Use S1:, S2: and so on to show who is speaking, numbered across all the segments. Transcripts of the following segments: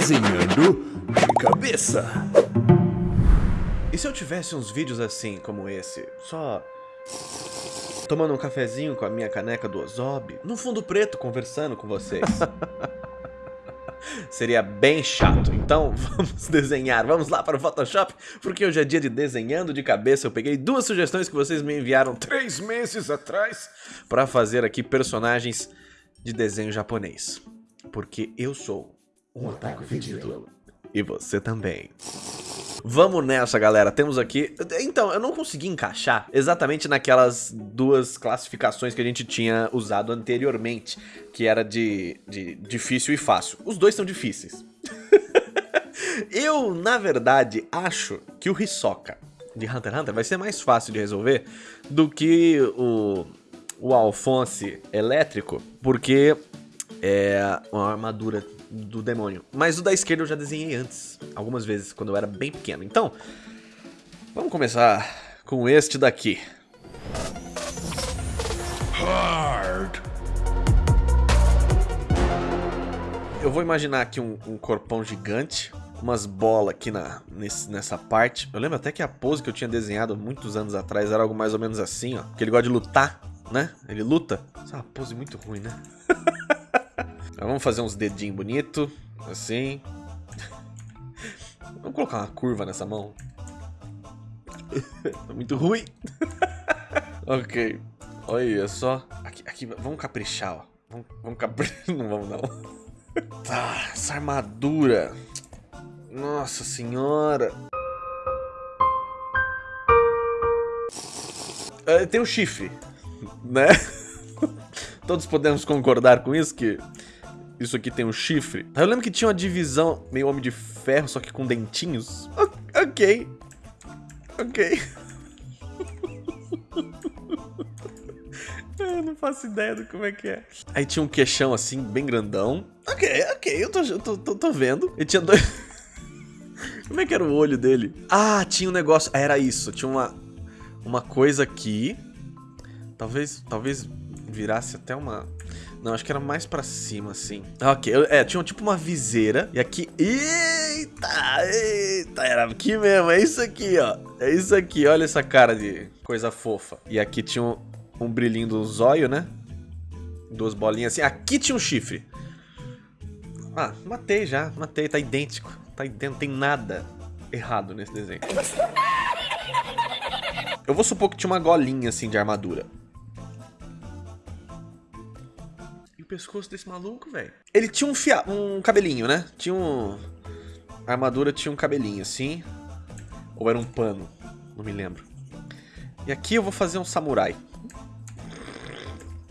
S1: Desenhando de cabeça.
S2: E se eu tivesse uns vídeos assim, como esse, só tomando um cafezinho com a minha caneca do Ozob, no fundo preto, conversando com vocês? Seria bem chato. Então, vamos desenhar. Vamos lá para o Photoshop, porque hoje é dia de desenhando de cabeça. Eu peguei duas sugestões que vocês me enviaram três meses atrás para fazer aqui personagens de desenho japonês. Porque eu sou um otaku fedido. E você também. Vamos nessa, galera. Temos aqui... Então, eu não consegui encaixar exatamente naquelas duas classificações que a gente tinha usado anteriormente, que era de, de difícil e fácil. Os dois são difíceis. eu, na verdade, acho que o Hisoka de Hunter x Hunter vai ser mais fácil de resolver do que o, o Alphonse elétrico, porque é uma armadura do demônio. Mas o da esquerda eu já desenhei antes, algumas vezes, quando eu era bem pequeno. Então, vamos começar com este daqui. Hard. Eu vou imaginar aqui um, um corpão gigante, umas bolas aqui na, nesse, nessa parte. Eu lembro até que a pose que eu tinha desenhado muitos anos atrás era algo mais ou menos assim, ó. Que ele gosta de lutar, né? Ele luta. Essa é uma pose muito ruim, né? vamos fazer uns dedinhos bonitos, assim. Vamos colocar uma curva nessa mão. tá muito ruim. ok. Olha só. Aqui, aqui, vamos caprichar, ó. Vamos, vamos caprichar. Não vamos, não. tá, essa armadura. Nossa senhora. Uh, tem um chifre, né? Todos podemos concordar com isso, que isso aqui tem um chifre. Eu lembro que tinha uma divisão meio Homem de Ferro, só que com dentinhos. Ok. Ok. Eu não faço ideia do como é que é. Aí tinha um queixão assim, bem grandão. Ok, ok, eu tô, eu tô, tô, tô vendo. E tinha dois... como é que era o olho dele? Ah, tinha um negócio... Era isso, tinha uma, uma coisa aqui. Talvez, talvez virasse até uma... Não, acho que era mais pra cima, assim. Ok, é, tinha tipo uma viseira. E aqui... Eita, eita, era aqui mesmo. É isso aqui, ó. É isso aqui, olha essa cara de coisa fofa. E aqui tinha um, um brilhinho do zóio, né? Duas bolinhas assim. Aqui tinha um chifre. Ah, matei já. Matei, tá idêntico. Tá idêntico, não tem nada errado nesse desenho. Eu vou supor que tinha uma golinha assim de armadura. Pescoço desse maluco, velho. Ele tinha um, fia... um cabelinho, né? Tinha um... A armadura tinha um cabelinho, assim. Ou era um pano. Não me lembro. E aqui eu vou fazer um samurai.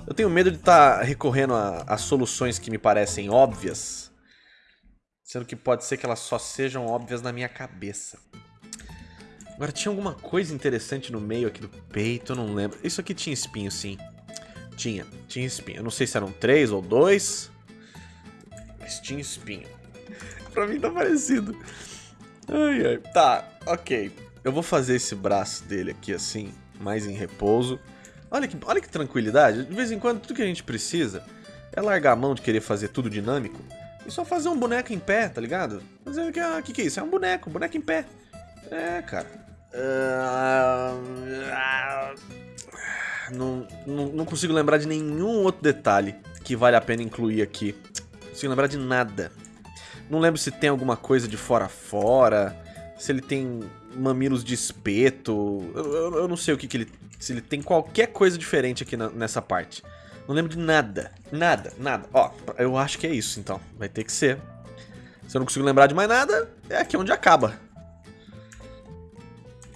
S2: Eu tenho medo de estar tá recorrendo a, a soluções que me parecem óbvias. Sendo que pode ser que elas só sejam óbvias na minha cabeça. Agora, tinha alguma coisa interessante no meio aqui do peito, eu não lembro. Isso aqui tinha espinho, sim. Tinha, tinha espinho. Eu não sei se eram três ou dois, mas tinha espinho. pra mim tá parecido. Ai, ai. Tá, ok. Eu vou fazer esse braço dele aqui assim, mais em repouso. Olha que, olha que tranquilidade. De vez em quando, tudo que a gente precisa é largar a mão de querer fazer tudo dinâmico e só fazer um boneco em pé, tá ligado? Fazer o que, ah, que, que é isso? É um boneco, um boneco em pé. É, cara. Uh, não, consigo lembrar de nenhum outro detalhe que vale a pena incluir aqui. Não consigo lembrar de nada. Não lembro se tem alguma coisa de fora fora, se ele tem mamilos de espeto, eu, eu, eu não sei o que, que ele... Se ele tem qualquer coisa diferente aqui na, nessa parte. Não lembro de nada, nada, nada. Ó, eu acho que é isso então, vai ter que ser. Se eu não consigo lembrar de mais nada, é aqui onde acaba.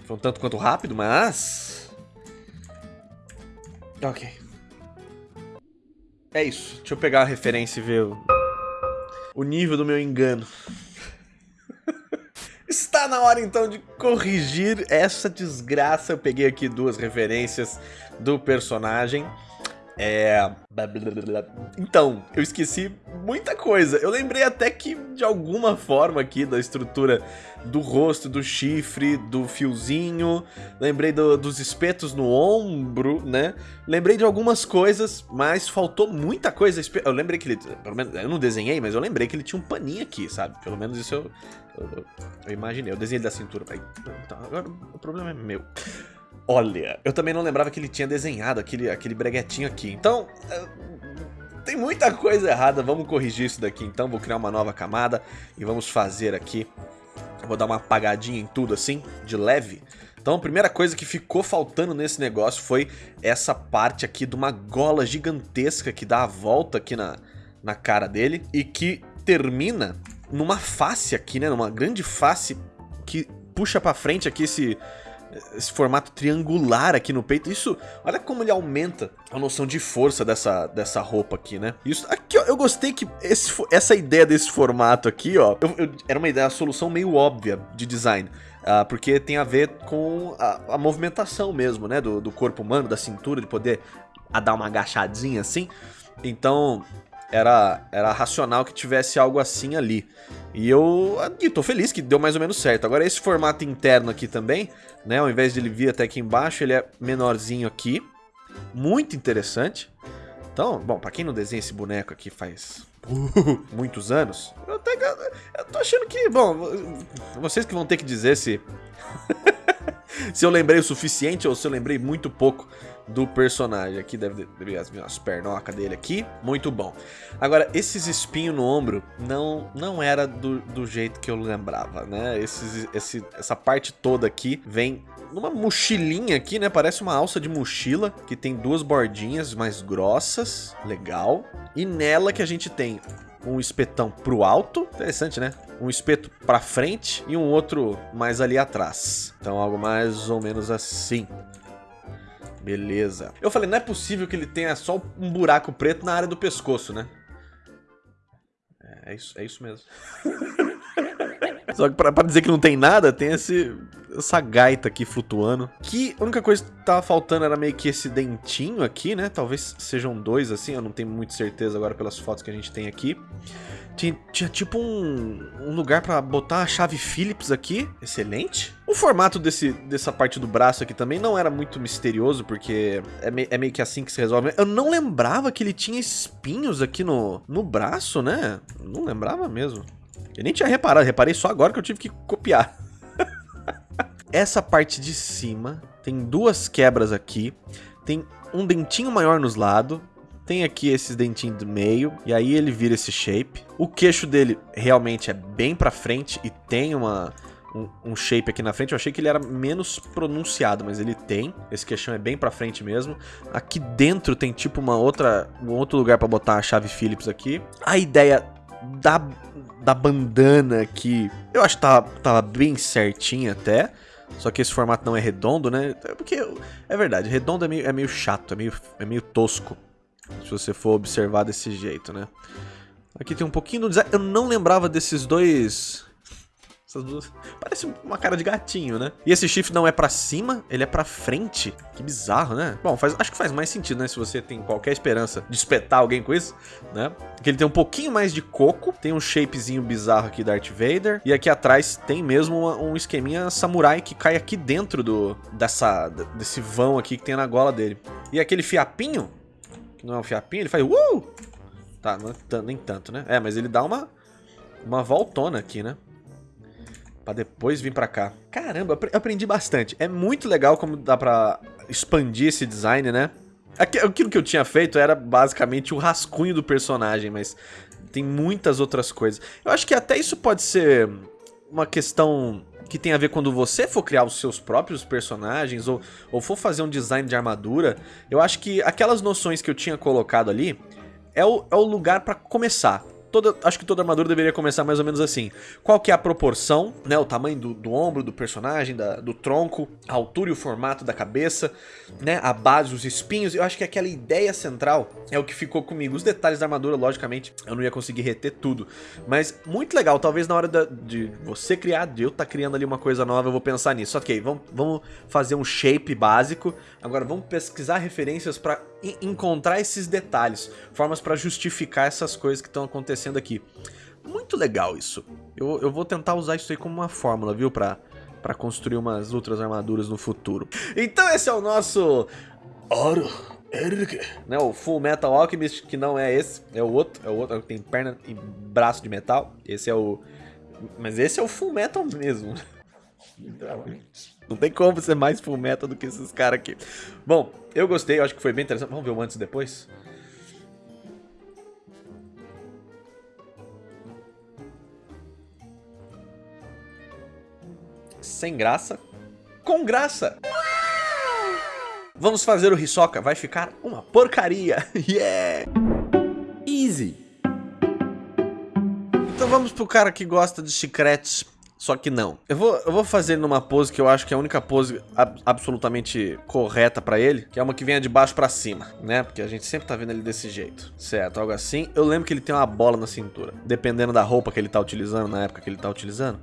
S2: Foi um tanto quanto rápido, mas... Ok. É isso. Deixa eu pegar a referência e ver o, o nível do meu engano. Está na hora então de corrigir essa desgraça. Eu peguei aqui duas referências do personagem. É. Então, eu esqueci muita coisa. Eu lembrei até que, de alguma forma aqui, da estrutura do rosto, do chifre, do fiozinho. Lembrei do, dos espetos no ombro, né? Lembrei de algumas coisas, mas faltou muita coisa. Eu lembrei que ele. Pelo menos, eu não desenhei, mas eu lembrei que ele tinha um paninho aqui, sabe? Pelo menos isso eu. Eu, eu imaginei. Eu desenhei da cintura. Então, agora o problema é meu. Olha, eu também não lembrava que ele tinha desenhado aquele, aquele breguetinho aqui. Então, eh, tem muita coisa errada. Vamos corrigir isso daqui então. Vou criar uma nova camada e vamos fazer aqui. vou dar uma apagadinha em tudo assim, de leve. Então a primeira coisa que ficou faltando nesse negócio foi essa parte aqui de uma gola gigantesca que dá a volta aqui na, na cara dele e que termina numa face aqui, né? Numa grande face que puxa pra frente aqui esse, esse formato triangular aqui no peito. Isso, olha como ele aumenta a noção de força dessa, dessa roupa aqui, né? Isso, aqui, ó, eu gostei que esse, essa ideia desse formato aqui, ó, eu, eu, era uma ideia, a solução meio óbvia de design. Uh, porque tem a ver com a, a movimentação mesmo, né? Do, do, corpo humano, da cintura, de poder a dar uma agachadinha assim. Então, era, era racional que tivesse algo assim ali. E eu e tô feliz que deu mais ou menos certo. Agora esse formato interno aqui também, né, ao invés de ele vir até aqui embaixo, ele é menorzinho aqui. Muito interessante. Então, bom, pra quem não desenha esse boneco aqui faz muitos anos, eu, até, eu tô achando que, bom, vocês que vão ter que dizer se... se eu lembrei o suficiente ou se eu lembrei muito pouco do personagem. Aqui deve, deve as, as pernocas dele aqui. Muito bom. Agora, esses espinhos no ombro não, não era do, do jeito que eu lembrava, né? Esses, esse, essa parte toda aqui vem numa mochilinha aqui, né? Parece uma alça de mochila que tem duas bordinhas mais grossas. Legal. E nela que a gente tem um espetão pro alto. Interessante, né? Um espeto pra frente e um outro mais ali atrás. Então algo mais ou menos assim. Beleza. Eu falei, não é possível que ele tenha só um buraco preto na área do pescoço, né? É, é isso, é isso mesmo. Só que pra, pra, dizer que não tem nada, tem esse, essa gaita aqui flutuando. Que a única coisa que tava faltando era meio que esse dentinho aqui, né? Talvez sejam dois assim, eu não tenho muita certeza agora pelas fotos que a gente tem aqui. Tinha, tinha tipo um, um, lugar pra botar a chave Phillips aqui. Excelente. O formato desse, dessa parte do braço aqui também não era muito misterioso, porque é, me, é meio que assim que se resolve. Eu não lembrava que ele tinha espinhos aqui no, no braço, né? Não lembrava mesmo. Eu nem tinha reparado, reparei só agora que eu tive que copiar. Essa parte de cima tem duas quebras aqui. Tem um dentinho maior nos lados tem aqui esses dentinhos do meio, e aí ele vira esse shape. O queixo dele realmente é bem pra frente e tem uma, um, um, shape aqui na frente. Eu achei que ele era menos pronunciado, mas ele tem. Esse queixão é bem pra frente mesmo. Aqui dentro tem tipo uma outra, um outro lugar pra botar a chave Phillips aqui. A ideia da, da bandana aqui, eu acho que tava, tava bem certinha até. Só que esse formato não é redondo, né? Porque, é verdade, redondo é meio, é meio chato, é meio, é meio tosco. Se você for observar desse jeito, né? Aqui tem um pouquinho do design. Eu não lembrava desses dois... Essas duas... Parece uma cara de gatinho, né? E esse shift não é pra cima, ele é pra frente. Que bizarro, né? Bom, faz... acho que faz mais sentido, né? Se você tem qualquer esperança de espetar alguém com isso, né? Aqui ele tem um pouquinho mais de coco. Tem um shapezinho bizarro aqui da Darth Vader. E aqui atrás tem mesmo uma, um esqueminha samurai que cai aqui dentro do... Dessa... Desse vão aqui que tem na gola dele. E aquele fiapinho que não é um fiapinho, ele faz uh! Tá, não é nem tanto, né? É, mas ele dá uma, uma voltona aqui, né? Pra depois vir pra cá. Caramba, eu aprendi bastante. É muito legal como dá pra expandir esse design, né? Aquilo que eu tinha feito era basicamente o rascunho do personagem, mas tem muitas outras coisas. Eu acho que até isso pode ser uma questão que tem a ver quando você for criar os seus próprios personagens ou, ou for fazer um design de armadura, eu acho que aquelas noções que eu tinha colocado ali é o, é o lugar para começar toda, acho que toda armadura deveria começar mais ou menos assim. Qual que é a proporção, né? O tamanho do, do ombro do personagem, da, do tronco, a altura e o formato da cabeça, né? A base, os espinhos. Eu acho que aquela ideia central é o que ficou comigo. Os detalhes da armadura, logicamente, eu não ia conseguir reter tudo. Mas muito legal, talvez na hora da, de você criar, de eu estar tá criando ali uma coisa nova, eu vou pensar nisso. Ok, vamos, vamos fazer um shape básico. Agora vamos pesquisar referências para encontrar esses detalhes, formas para justificar essas coisas que estão acontecendo aqui. Muito legal isso. Eu, eu vou tentar usar isso aí como uma fórmula, viu? Pra, pra construir umas outras armaduras no futuro. Então esse é o nosso... Oro. Né, o Full Metal Alchemist, que não é esse, é o outro, é o outro que tem perna e braço de metal. Esse é o... Mas esse é o Full Metal mesmo. Não tem como ser mais Full Metal do que esses caras aqui. Bom, eu gostei, eu acho que foi bem interessante. Vamos ver o antes e depois? sem graça, com graça. Vamos fazer o Hisoka, vai ficar uma porcaria. Yeah! Easy. Então vamos pro cara que gosta de chicletes, só que não. Eu vou, eu vou fazer numa pose que eu acho que é a única pose ab absolutamente correta pra ele, que é uma que venha de baixo pra cima, né? Porque a gente sempre tá vendo ele desse jeito. Certo, algo assim. Eu lembro que ele tem uma bola na cintura, dependendo da roupa que ele tá utilizando, na época que ele tá utilizando.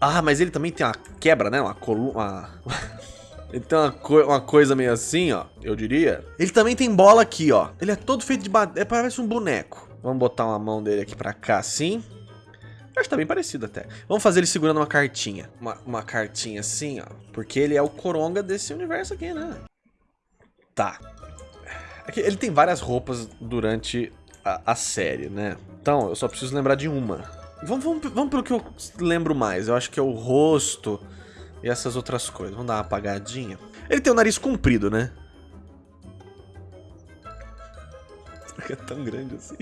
S2: Ah, mas ele também tem uma quebra, né? Uma coluna... Ele tem uma, co uma, coisa meio assim, ó, eu diria. Ele também tem bola aqui, ó. Ele é todo feito de... É, parece um boneco. Vamos botar uma mão dele aqui pra cá, assim. Acho que tá bem parecido até. Vamos fazer ele segurando uma cartinha. Uma, uma cartinha assim, ó. Porque ele é o coronga desse universo aqui, né? Tá. Aqui, ele tem várias roupas durante a, a série, né? Então, eu só preciso lembrar de uma. Vamos, vamos, vamos pelo que eu lembro mais. Eu acho que é o rosto e essas outras coisas. Vamos dar uma apagadinha. Ele tem o nariz comprido, né? É tão grande assim.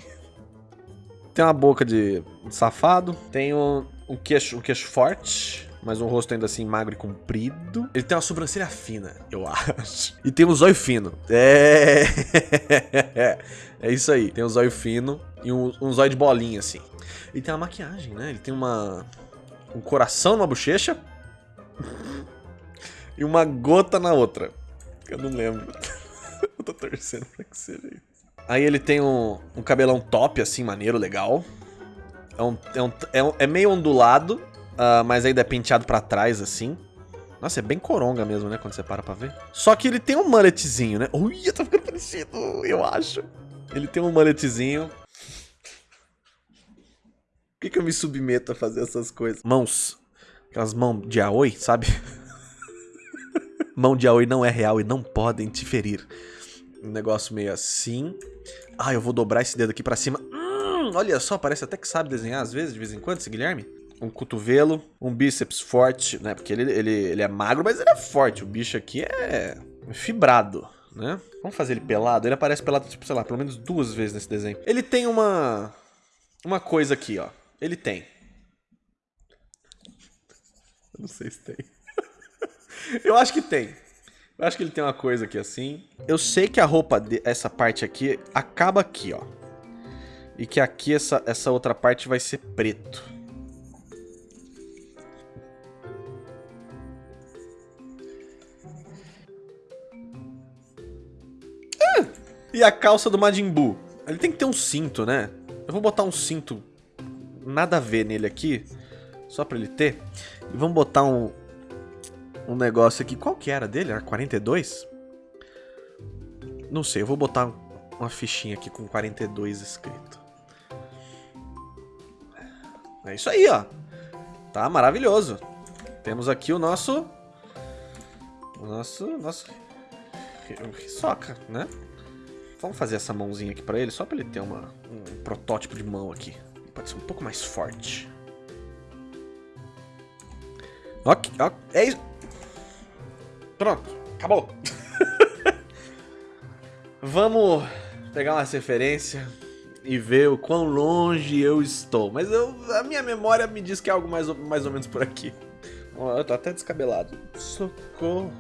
S2: Tem uma boca de safado. Tem um, um, queixo, um queixo forte. Mas um rosto ainda assim magro e comprido. Ele tem uma sobrancelha fina, eu acho. E tem um zóio fino. É. É isso aí. Tem um zóio fino e um, um zóio de bolinha, assim. Ele tem uma maquiagem, né? Ele tem uma... Um coração numa bochecha. e uma gota na outra. Eu não lembro. Eu tô torcendo pra que seja isso. Aí ele tem um, um cabelão top, assim, maneiro, legal. É, um, é, um, é, um, é meio ondulado, uh, mas ainda é penteado pra trás, assim. Nossa, é bem coronga mesmo, né? Quando você para pra ver. Só que ele tem um mulletzinho, né? Ui, tá ficando parecido, eu acho. Ele tem um mulletzinho por que, que eu me submeto a fazer essas coisas? Mãos. Aquelas mãos de Aoi, sabe? Mão de Aoi não é real e não podem te ferir. Um negócio meio assim. Ah, eu vou dobrar esse dedo aqui pra cima. Hum, olha só, parece até que sabe desenhar às vezes, de vez em quando, esse Guilherme. Um cotovelo, um bíceps forte, né? Porque ele, ele, ele é magro, mas ele é forte. O bicho aqui é fibrado, né? Vamos fazer ele pelado? Ele aparece pelado, tipo, sei lá, pelo menos duas vezes nesse desenho. Ele tem uma... Uma coisa aqui, ó. Ele tem. Eu não sei se tem. Eu acho que tem. Eu acho que ele tem uma coisa aqui assim. Eu sei que a roupa, de, essa parte aqui, acaba aqui, ó. E que aqui essa, essa outra parte vai ser preto. Ah! E a calça do Majin Buu? Ele tem que ter um cinto, né? Eu vou botar um cinto nada a ver nele aqui, só pra ele ter. E vamos botar um, um negócio aqui. Qual que era dele? Era 42? Não sei, eu vou botar uma fichinha aqui com 42 escrito. É isso aí, ó. Tá maravilhoso. Temos aqui o nosso... O nosso... Nosso... Soca, né? Vamos fazer essa mãozinha aqui pra ele, só pra ele ter uma, um protótipo de mão aqui. Pode ser um pouco mais forte. Ok, ok, é isso. Pronto, acabou. Vamos pegar uma referência e ver o quão longe eu estou. Mas eu, a minha memória me diz que é algo mais, mais ou menos por aqui. Eu tô até descabelado. Socorro.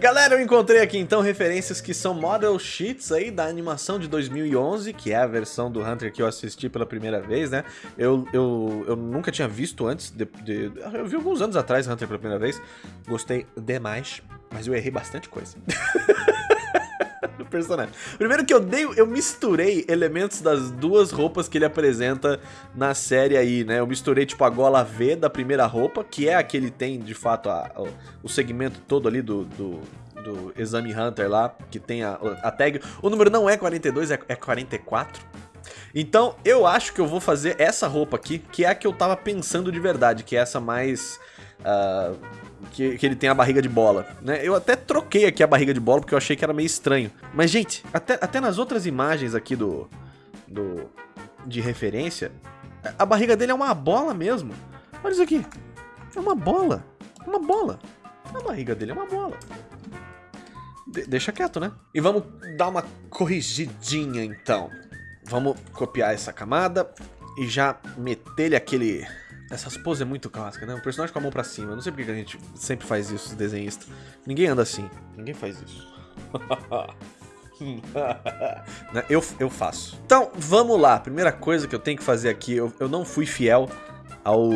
S2: Galera, eu encontrei aqui então referências que são model sheets aí da animação de 2011, que é a versão do Hunter que eu assisti pela primeira vez, né? Eu, eu, eu nunca tinha visto antes, de, de, eu vi alguns anos atrás Hunter pela primeira vez, gostei demais, mas eu errei bastante coisa. personagem. Primeiro que eu dei, eu misturei elementos das duas roupas que ele apresenta na série aí, né? Eu misturei tipo a gola V da primeira roupa, que é a que ele tem de fato a, a, o segmento todo ali do, do, do Exame Hunter lá, que tem a, a tag. O número não é 42, é, é 44. Então, eu acho que eu vou fazer essa roupa aqui, que é a que eu tava pensando de verdade, que é essa mais... Uh, que, que, ele tem a barriga de bola, né? Eu até troquei aqui a barriga de bola porque eu achei que era meio estranho. Mas, gente, até, até nas outras imagens aqui do, do de referência, a barriga dele é uma bola mesmo. Olha isso aqui. É uma bola. Uma bola. A barriga dele é uma bola. De deixa quieto, né? E vamos dar uma corrigidinha, então. Vamos copiar essa camada e já meter-lhe aquele... Essas poses é muito clássica, né? O personagem com a mão pra cima. Eu não sei porque a gente sempre faz isso, os desenhistas. Ninguém anda assim. Ninguém faz isso. Né? eu, eu faço. Então, vamos lá. Primeira coisa que eu tenho que fazer aqui, eu, eu não fui fiel ao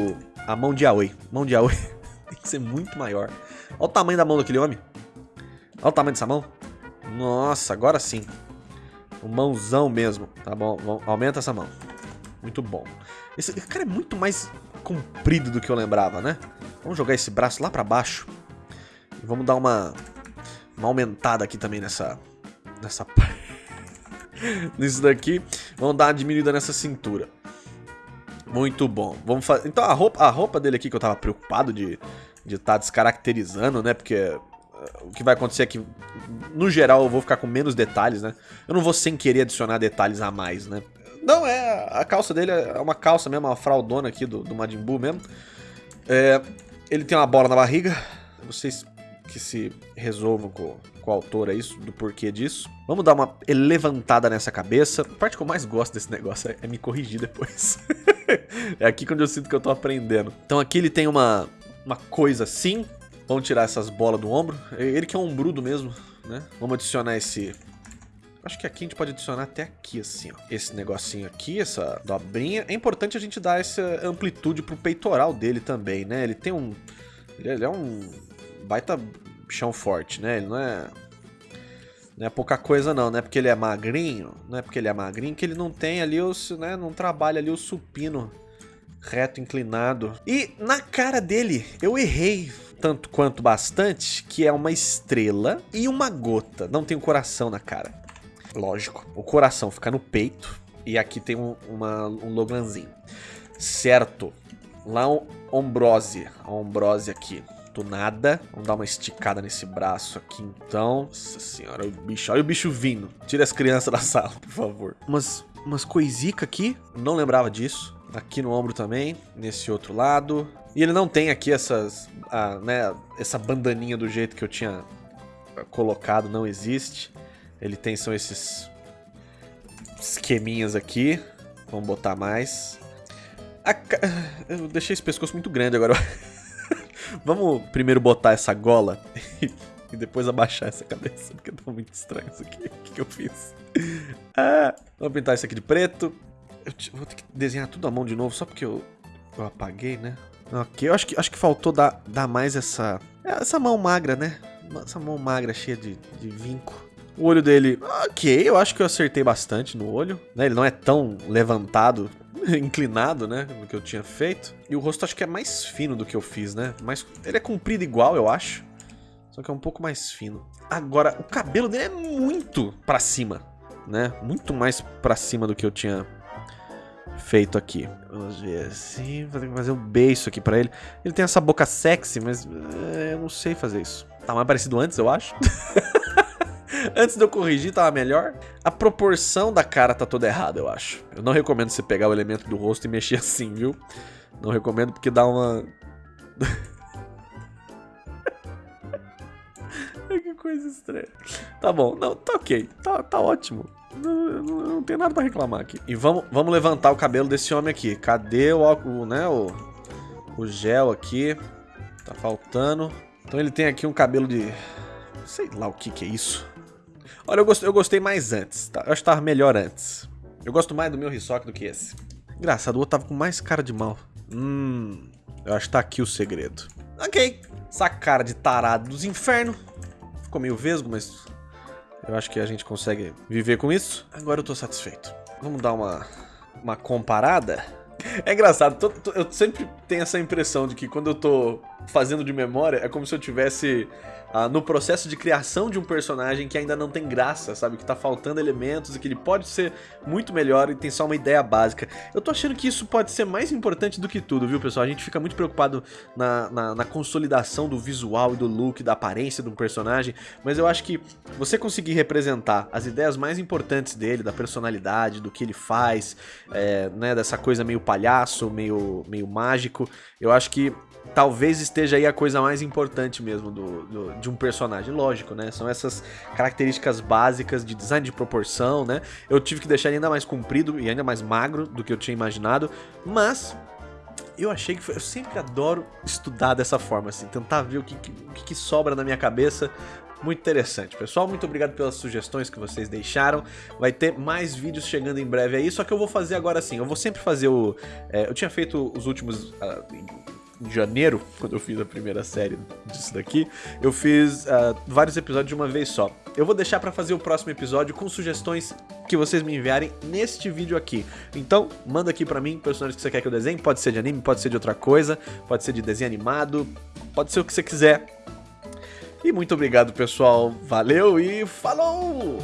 S2: a mão de Aoi. Mão de Aoi tem que ser muito maior. Olha o tamanho da mão daquele homem. Olha o tamanho dessa mão. Nossa, agora sim. Um mãozão mesmo. Tá bom, aumenta essa mão. Muito bom. Esse cara é muito mais comprido do que eu lembrava, né? Vamos jogar esse braço lá pra baixo. E vamos dar uma, uma aumentada aqui também nessa... Nessa parte. Nisso daqui. Vamos dar uma diminuída nessa cintura. Muito bom. Vamos fazer. Então a roupa, a roupa dele aqui que eu tava preocupado de de estar tá descaracterizando, né? Porque eh, o que vai acontecer é que, no geral, eu vou ficar com menos detalhes, né? Eu não vou sem querer adicionar detalhes a mais, né? Não, é. A calça dele é uma calça mesmo, uma fraldona aqui do, do Majin Buu mesmo. É, ele tem uma bola na barriga. Vocês que se resolvam com, com o autor aí, do porquê disso. Vamos dar uma levantada nessa cabeça. A parte que eu mais gosto desse negócio é, é me corrigir depois. é aqui quando eu sinto que eu tô aprendendo. Então aqui ele tem uma, uma coisa assim. Vamos tirar essas bolas do ombro. Ele que é um ombrudo mesmo, né? Vamos adicionar esse... Acho que aqui a gente pode adicionar até aqui, assim, ó. Esse negocinho aqui, essa dobrinha. É importante a gente dar essa amplitude pro peitoral dele também, né? Ele tem um... Ele é um baita chão forte, né? Ele não é... Não é pouca coisa não, não é porque ele é magrinho, não é porque ele é magrinho que ele não tem ali o, né, não trabalha ali o supino reto, inclinado. E na cara dele, eu errei tanto quanto bastante, que é uma estrela e uma gota. Não tem um coração na cara. Lógico, o coração fica no peito e aqui tem um, uma, um Loganzinho. Certo. Lá um ombrose, a ombrose aqui. Do nada. Vamos dar uma esticada nesse braço aqui, então. Nossa senhora, o bicho. Olha o bicho vindo. Tira as crianças da sala, por favor. Umas, umas coisica aqui. Não lembrava disso. Aqui no ombro também, nesse outro lado. E ele não tem aqui essas, ah, né, essa bandaninha do jeito que eu tinha colocado, não existe. Ele tem são esses esqueminhas aqui. Vamos botar mais. Ca... Eu deixei esse pescoço muito grande agora. Vamos primeiro botar essa gola e depois abaixar essa cabeça, porque tá muito estranho isso aqui. O que, que eu fiz? Ah, vamos pintar isso aqui de preto. Eu vou ter que desenhar tudo à mão de novo, só porque eu, eu apaguei, né? Ok, eu acho que, acho que faltou dar, dar mais essa... Essa mão magra, né? Essa mão magra cheia de, de vinco. O olho dele, ok, eu acho que eu acertei bastante no olho. Né? Ele não é tão levantado, inclinado, né? Do que eu tinha feito. E o rosto acho que é mais fino do que eu fiz, né? Mas ele é comprido igual, eu acho. Só que é um pouco mais fino. Agora, o cabelo dele é muito pra cima, né? Muito mais pra cima do que eu tinha feito aqui. Vamos ver assim, vou ter que fazer um beijo aqui pra ele. Ele tem essa boca sexy, mas é, eu não sei fazer isso. Tá mais parecido antes, eu acho. antes de eu corrigir, tava melhor. A proporção da cara tá toda errada, eu acho. Eu não recomendo você pegar o elemento do rosto e mexer assim, viu? Não recomendo porque dá uma... que coisa estranha. Tá bom, não, tá ok. Tá, tá ótimo. Não, não, não tem nada pra reclamar aqui. E vamos, vamos levantar o cabelo desse homem aqui. Cadê o, o, né, o, o gel aqui? Tá faltando. Então ele tem aqui um cabelo de... Sei lá o que que é isso. Olha, eu gostei, eu gostei mais antes. Tá? Eu acho que tava melhor antes. Eu gosto mais do meu Hisoka do que esse. Engraçado, o outro tava com mais cara de mal. Hum, eu acho que tá aqui o segredo. Ok. Essa cara de tarado dos infernos. Ficou meio vesgo, mas eu acho que a gente consegue viver com isso. Agora eu tô satisfeito. Vamos dar uma, uma comparada. É engraçado, tô, tô, eu sempre tenho essa impressão de que quando eu tô fazendo de memória, é como se eu tivesse ah, no processo de criação de um personagem que ainda não tem graça, sabe? Que tá faltando elementos e que ele pode ser muito melhor e tem só uma ideia básica. Eu tô achando que isso pode ser mais importante do que tudo, viu, pessoal? A gente fica muito preocupado na, na, na consolidação do visual e do look, da aparência de um personagem, mas eu acho que você conseguir representar as ideias mais importantes dele, da personalidade, do que ele faz, é, né, dessa coisa meio palhaço, meio, meio mágico, eu acho que talvez esteja aí a coisa mais importante mesmo do, do, de um personagem. Lógico, né? São essas características básicas de design de proporção, né? Eu tive que deixar ele ainda mais comprido e ainda mais magro do que eu tinha imaginado, mas eu achei que foi, eu sempre adoro estudar dessa forma, assim, tentar ver o que, que, que, sobra na minha cabeça. Muito interessante. Pessoal, muito obrigado pelas sugestões que vocês deixaram. Vai ter mais vídeos chegando em breve aí, só que eu vou fazer agora assim. Eu vou sempre fazer o... É, eu tinha feito os últimos... Uh, em janeiro, quando eu fiz a primeira série disso daqui, eu fiz uh, vários episódios de uma vez só. Eu vou deixar pra fazer o próximo episódio com sugestões que vocês me enviarem neste vídeo aqui. Então, manda aqui pra mim personagens que você quer que eu desenhe, pode ser de anime, pode ser de outra coisa, pode ser de desenho animado, pode ser o que você quiser. E muito obrigado, pessoal. Valeu e falou!